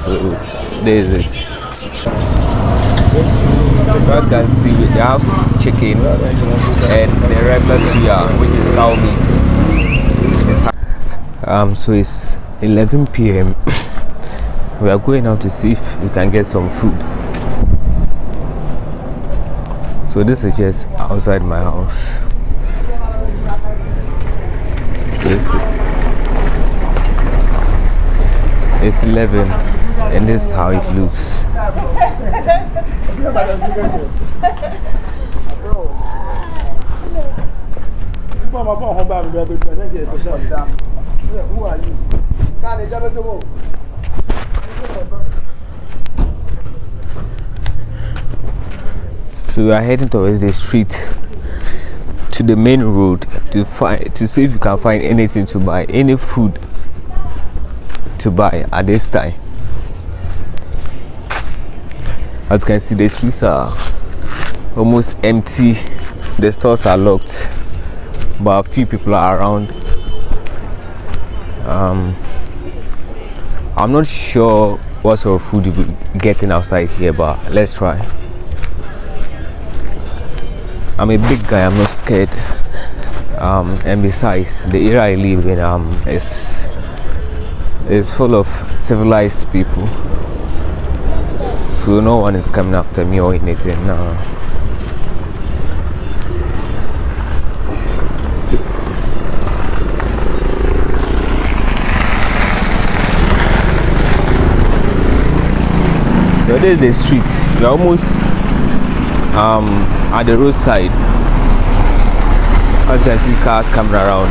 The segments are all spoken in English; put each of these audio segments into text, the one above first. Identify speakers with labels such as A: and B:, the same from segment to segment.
A: So this is it. You can see they have chicken and the regular suya, which is cow meat. Um, so it's 11 p.m. we are going out to see if we can get some food. So this is just outside my house. This it's 11 and this is how it looks.
B: You? You
A: So we are heading towards the street to the main road to find to see if we can find anything to buy, any food to buy at this time. As you can see, the streets are almost empty. The stores are locked, but a few people are around. Um, I'm not sure what sort of food you'll be getting outside here, but let's try. I'm a big guy, I'm not scared. Um, and besides, the area I live in um, is, is full of civilized people. So no one is coming after me or anything. No. So this is the street. We're almost um, at the roadside. As you can see cars coming around.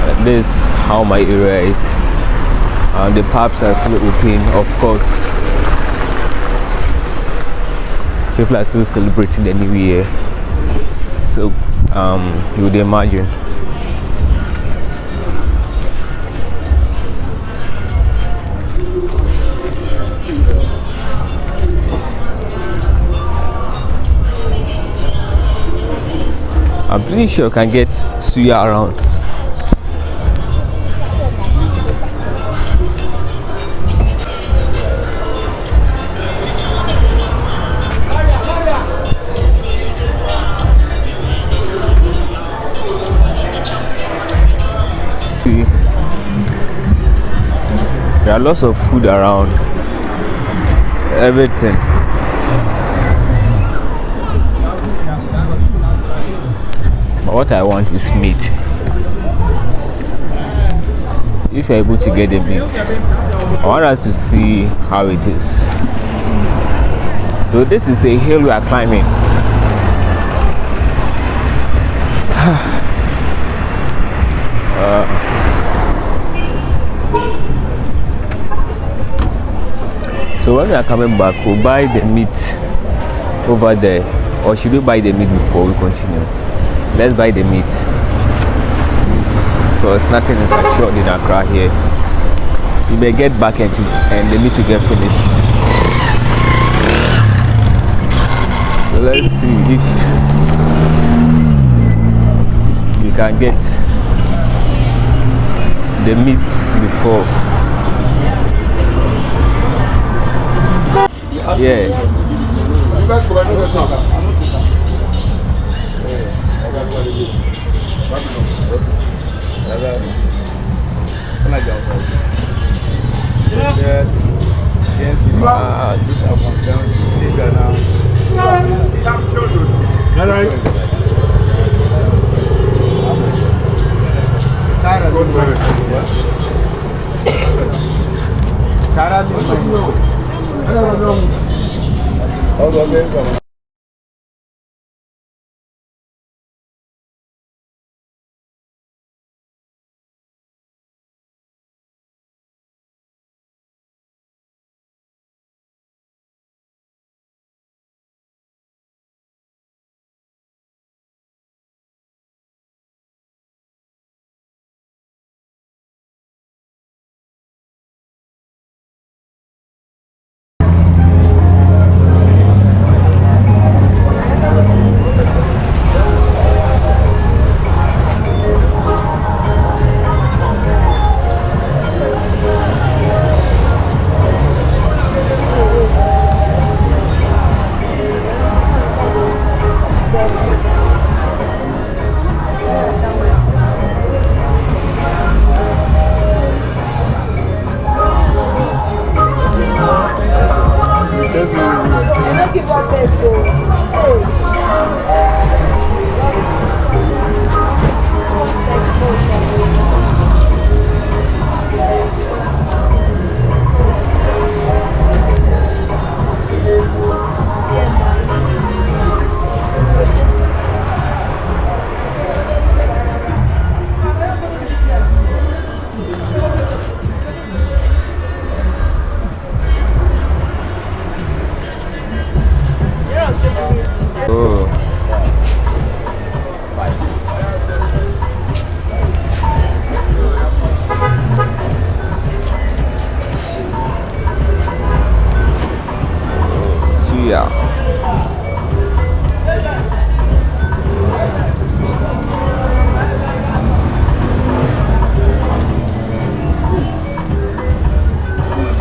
A: Uh, this how my area is. Uh, the pubs are still open, of course. People are still celebrating the new year. So um, you would imagine. I'm pretty sure I can get suya around. There are lots of food around. Everything. But what I want is meat. If you're able to get the meat, I want us to see how it is. So this is a hill we are climbing. so when we are coming back, we'll buy the meat over there. Or should we buy the meat before we continue? let's buy the meat because nothing is assured in Accra here you may get back and, to, and the meat will get finished so let's see if we can get the meat before Yeah. Ah, this one. All right. cara do 나도 안 되니까.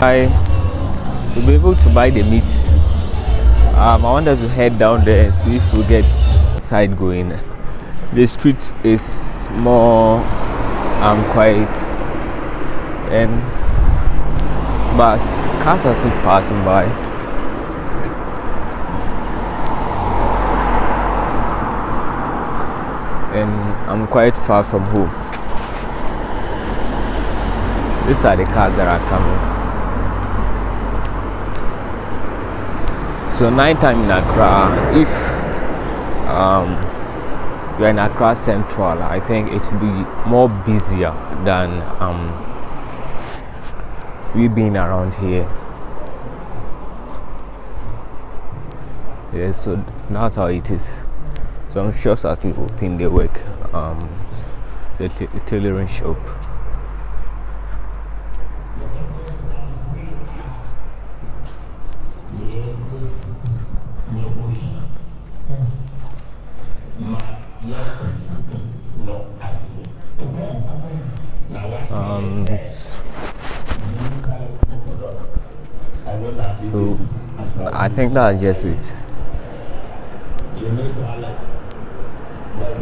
A: I will be able to buy the meat. Um, I want us to head down there and see if we get side going. The street is more um, quiet and but cars are still passing by. And I'm quite far from home. These are the cars that are coming. So nighttime in Accra, if um, you're in Accra Central, I think it will be more busier than um, we being around here. Yeah, so that's how it is. Some shops are still open, they work. Um, the tailoring shop. Um, so I think that's just it.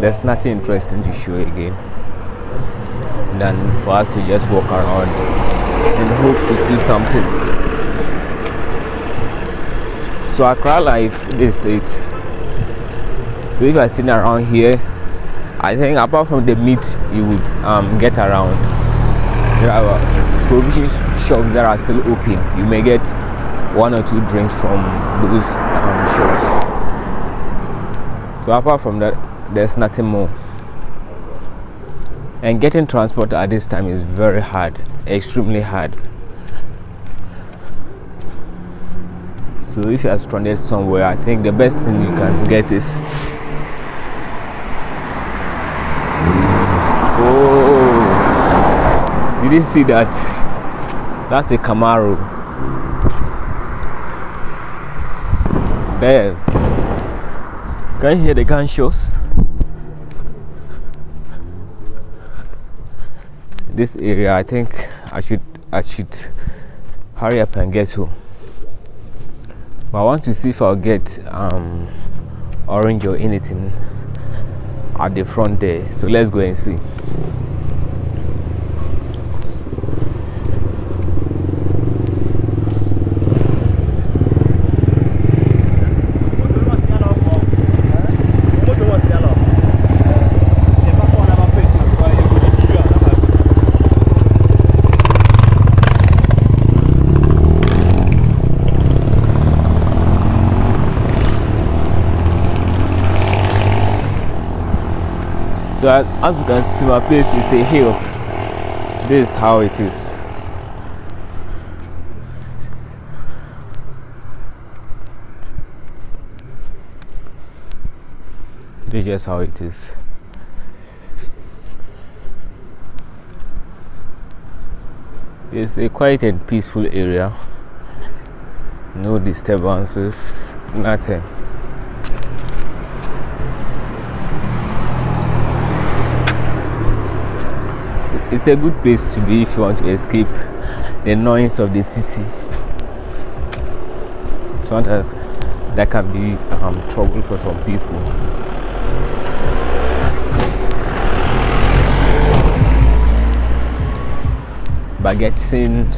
A: There's nothing interesting to show again than for us to just walk around and hope to see something. So Accra life is it. So if I seen around here, I think apart from the meat you would um, get around, there are provision shops that are still open. You may get one or two drinks from those um, shops. So apart from that, there's nothing more. And getting transport at this time is very hard, extremely hard. So if you are stranded somewhere, I think the best thing you can get is Did you see that? That's a Camaro. There. Can you hear the gunshots? This area, I think I should I should hurry up and get home. But I want to see if I'll get um, orange or anything at the front there. So let's go and see. So as, you can see, my place is a hill. This is how it is. This is just how it is. It's a quiet and peaceful area. No disturbances, nothing. It's a good place to be if you want to escape the noise of the city. Sometimes that can be um, trouble for some people. But getting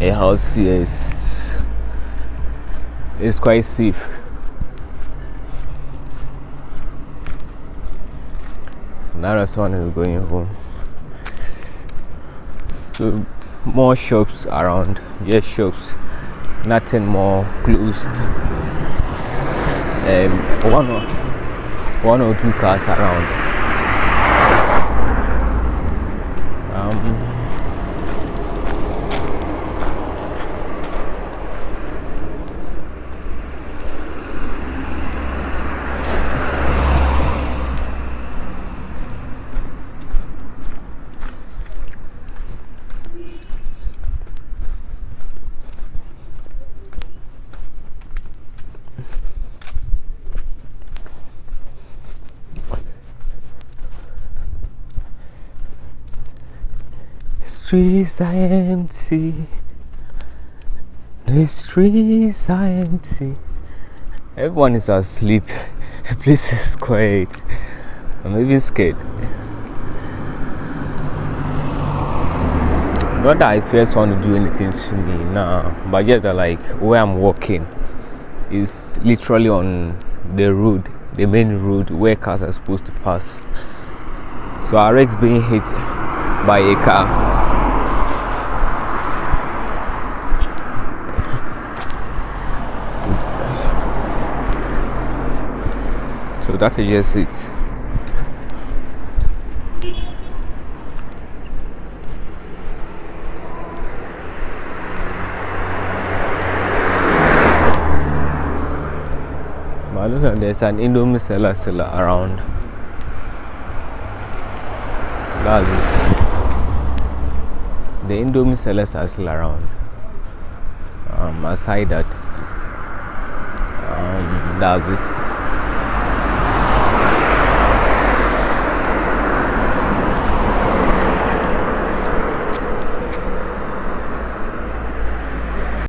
A: a house here is, is quite safe. Now someone is going home so more shops around. Yes shops. Nothing more closed. Um, one or one or two cars around streets are empty. The streets are empty. Everyone is asleep. The place is quiet. I'm even scared. Not that I first want to do anything to me now, but yet like where I'm walking is literally on the road, the main road where cars are supposed to pass. So our ex being hit by a car. That is it. But look at there's an Indomie seller still around. That's it. The Indomie sellers are still around. Um, aside that, um, that's it.